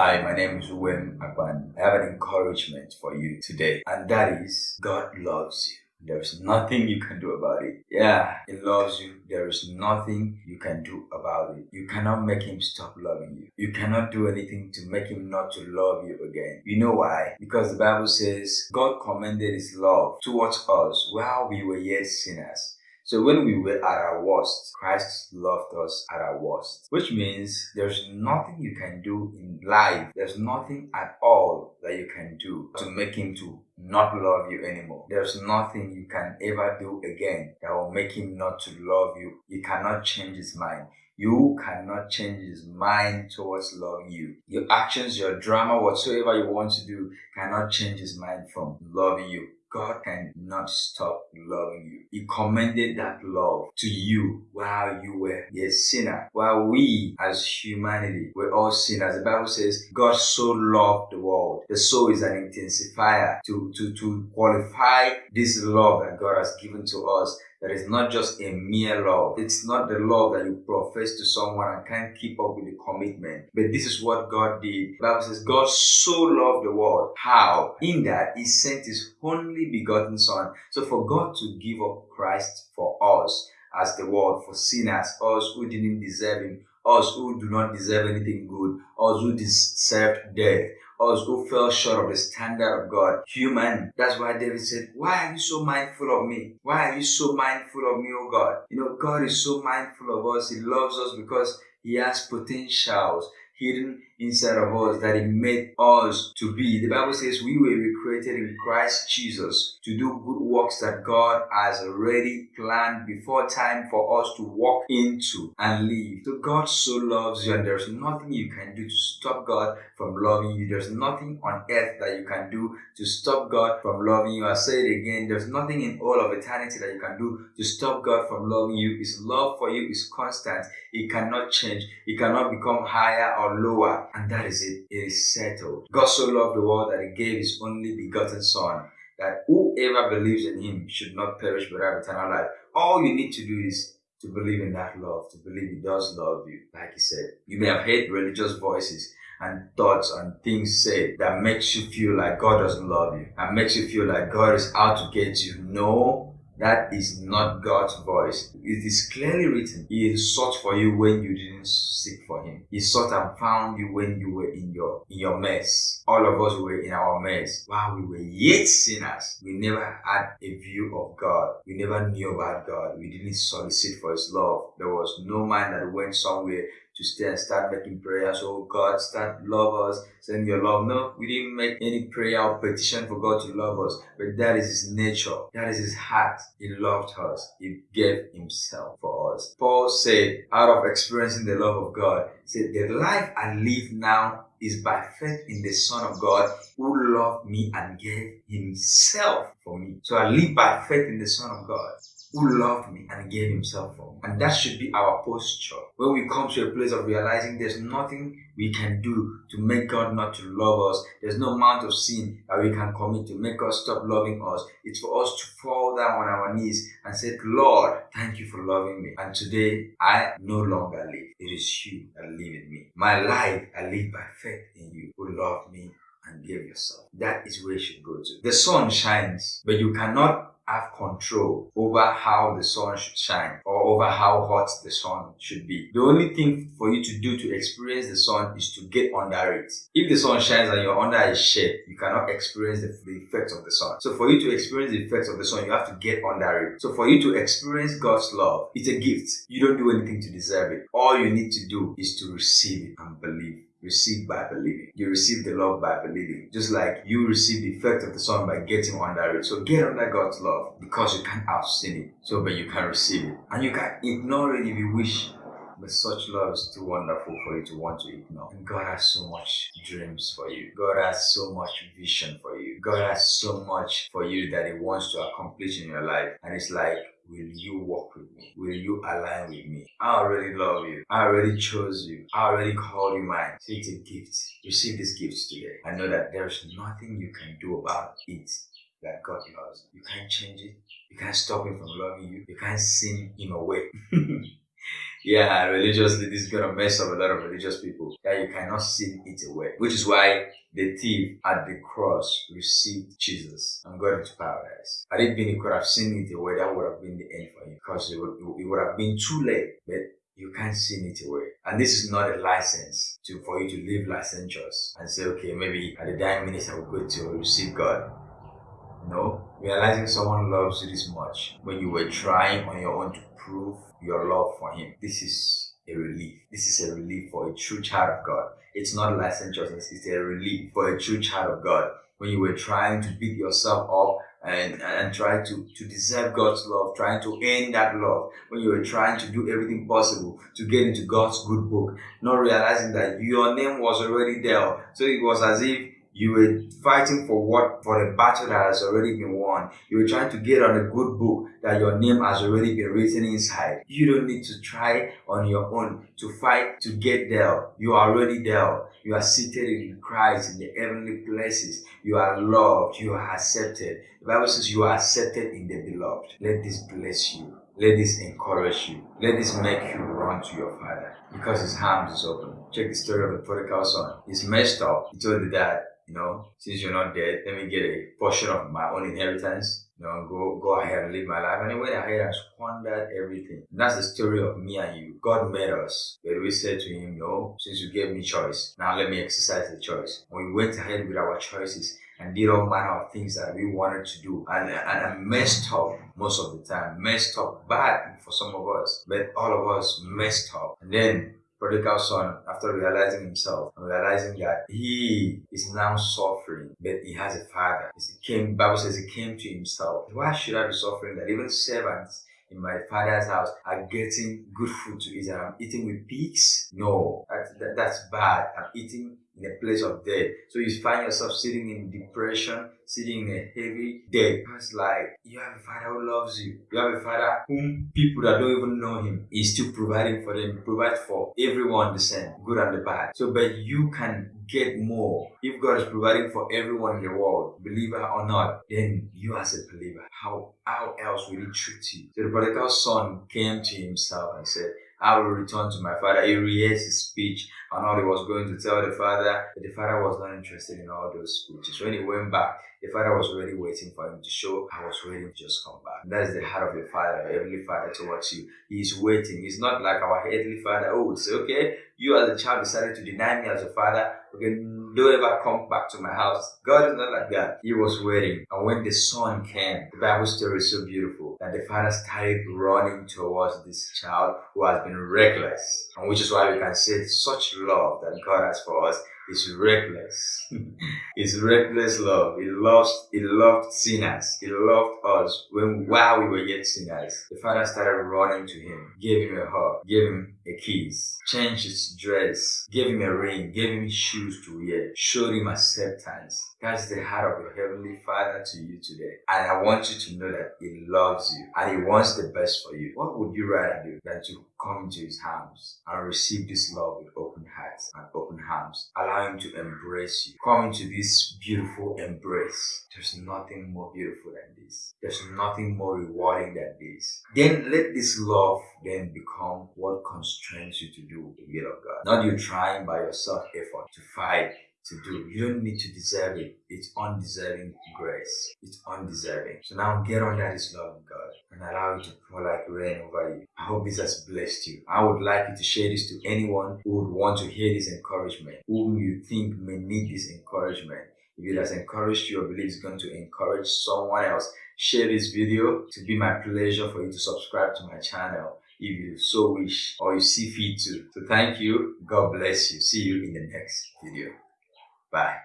Hi, my name is Wim Akban. I have an encouragement for you today, and that is God loves you. There's nothing you can do about it. Yeah, He loves you. There is nothing you can do about it. You cannot make Him stop loving you. You cannot do anything to make Him not to love you again. You know why? Because the Bible says God commended His love towards us while we were yet sinners. So when we were at our worst, Christ loved us at our worst. Which means there's nothing you can do in life. There's nothing at all that you can do to make him to not love you anymore. There's nothing you can ever do again that will make him not to love you. You cannot change his mind. You cannot change his mind towards loving you. Your actions, your drama, whatsoever you want to do cannot change his mind from loving you. God cannot stop loving you. He commended that love to you while you were a sinner. While we as humanity were all sinners. The Bible says God so loved the world. The soul is an intensifier to, to, to qualify this love that God has given to us that is not just a mere love. It's not the love that you profess to someone and can't keep up with the commitment. But this is what God did. The Bible says God so loved the world. How? In that He sent His only begotten Son. So for God to give up Christ for us as the world, for sinners, us who didn't deserve Him, us who do not deserve anything good, us who deserved death, us who fell short of the standard of God. Human. That's why David said, Why are you so mindful of me? Why are you so mindful of me, oh God? You know, God is so mindful of us. He loves us because He has potentials hidden inside of us that He made us to be. The Bible says we were recreated in Christ Jesus to do good works that God has already planned before time for us to walk into and live. So God so loves you, and there's nothing you can do to stop God from loving you. There's nothing on earth that you can do to stop God from loving you. I say it again, there's nothing in all of eternity that you can do to stop God from loving you. His love for you is constant. It cannot change. It cannot become higher or lower and that is it. It is settled. God so loved the world that he gave his only begotten Son, that whoever believes in him should not perish but have eternal life. All you need to do is to believe in that love, to believe he does love you. Like he said, you may have heard religious voices and thoughts and things said that makes you feel like God doesn't love you and makes you feel like God is out to get you. No, that is not God's voice. It is clearly written. He sought for you when you didn't seek for him. He sought and found you when you were in your in your mess. All of us were in our mess. While we were yet sinners, we never had a view of God. We never knew about God. We didn't solicit for his love. There was no man that went somewhere stay and start making prayers. Oh God, start love us, send your love. No, we didn't make any prayer or petition for God to love us, but that is His nature. That is His heart. He loved us. He gave Himself for us. Paul said, out of experiencing the love of God, said, the life I live now is by faith in the Son of God who loved me and gave Himself for me. So I live by faith in the Son of God who loved me and gave himself for me. And that should be our posture. When we come to a place of realizing there's nothing we can do to make God not to love us, there's no amount of sin that we can commit to make us stop loving us. It's for us to fall down on our knees and say, Lord, thank you for loving me. And today I no longer live. It is you that live in me. My life I live by faith in you who loved me and gave yourself. That is where you should go to. The sun shines, but you cannot have control over how the sun should shine or over how hot the sun should be. The only thing for you to do to experience the sun is to get under it. If the sun shines and you're under a shade, you cannot experience the, the effects of the sun. So for you to experience the effects of the sun, you have to get under it. So for you to experience God's love, it's a gift. You don't do anything to deserve it. All you need to do is to receive it and believe receive by believing. You receive the love by believing. Just like you receive the effect of the sun by getting under it. So get under God's love because you can't outseen it. So but you can receive it. And you can ignore it if you wish. But such love is too wonderful for you to want to ignore. And God has so much dreams for you. God has so much vision for you. God has so much for you that He wants to accomplish in your life. And it's like Will you walk with me? Will you align with me? I already love you. I already chose you. I already called you mine. So it's a gift. Receive this gift today. I know that there's nothing you can do about it that God loves. You can't change it. You can't stop him from loving you. You can't send him away. yeah, religiously, this is gonna mess up a lot of religious people. That you cannot sin it away. Which is why the thief at the cross received Jesus and got into paradise. Had it been he could have seen it away, that would have been the end for him because it would, it would have been too late. But you can't sin it away. And this is not a license to for you to live licentious and say, okay, maybe at the dying minutes I will go to receive God. No, realizing someone loves you this much when you were trying on your own to prove your love for Him. This is a relief. This is a relief for a true child of God. It's not licentiousness, it's a relief for a true child of God. When you were trying to beat yourself up and, and try to, to deserve God's love, trying to earn that love, when you were trying to do everything possible to get into God's good book, not realizing that your name was already there. So it was as if you were fighting for what for a battle that has already been won. You were trying to get on a good book that your name has already been written inside. You don't need to try on your own to fight to get there. You are already there. You are seated in Christ in the heavenly places. You are loved. You are accepted. The Bible says you are accepted in the beloved. Let this bless you. Let this encourage you. Let this make you run to your father because his arms is open. Check the story of the prodigal son. He's messed up. He told the dad, you know, since you're not dead, let me get a portion of my own inheritance. You know, go go ahead and live my life. And he went ahead and squandered everything. And that's the story of me and you. God made us, but we said to him, No, since you gave me choice, now let me exercise the choice. And we went ahead with our choices and did all manner of things that we wanted to do and, and I messed up most of the time, messed up bad for some of us, but all of us messed up. And then prodigal son, after realizing himself and realizing that he is now suffering, but he has a father. He came, Bible says he came to himself. Why should I be suffering that even servants in my father's house are getting good food to eat and I'm eating with pigs? No, that, that, that's bad. I'm eating in a place of death. So you find yourself sitting in depression, sitting in a heavy death. It's like you have a father who loves you. You have a father whom people that don't even know him is still providing for them. Provide for everyone the same, good and the bad. So but you can get more. If God is providing for everyone in the world, believer or not, then you as a believer, how how else will he treat you? So the prodigal son came to himself and said, I will return to my father. He rehearsed his speech and all he was going to tell the father, but the father was not interested in all those speeches. When he went back, the father was already waiting for him to show, I was waiting to just come back. That is the heart of your father, your heavenly father towards you. He is waiting. He's not like our heavenly father. Oh, it's okay. You as a child decided to deny me as a father. Okay, don't ever come back to my house. God is not like that. He was waiting. And when the son came, the Bible story is so beautiful that the father started running towards this child who has been reckless. And which is why we can say such love that God has for us is reckless. it's reckless love. He loves, he loved sinners. He loved us when while we were yet sinners. The father started running to him, gave him a hug, gave him a kiss, changed his dress, gave him a ring, gave him shoes to wear, showed him acceptance. That's the heart of your heavenly father to you today. And I want you to know that he loves you and he wants the best for you. What would you rather do than to come into his arms and receive this love with open hearts and open arms? Allow him to embrace you. Come into this beautiful embrace. There's nothing more beautiful than this. There's nothing more rewarding than this. Then let this love then become what constrains you to do the will of God. Not you trying by yourself effort to fight to do. You don't need to deserve it. It's undeserving grace. It's undeserving. So now get under this love of God and allow it to pour like rain over you. I hope this has blessed you. I would like you to share this to anyone who would want to hear this encouragement, whom you think may need this encouragement. If it has encouraged you or believe it's going to encourage someone else, share this video. To be my pleasure for you to subscribe to my channel if you so wish or you see fit to. So thank you. God bless you. See you in the next video. Bye.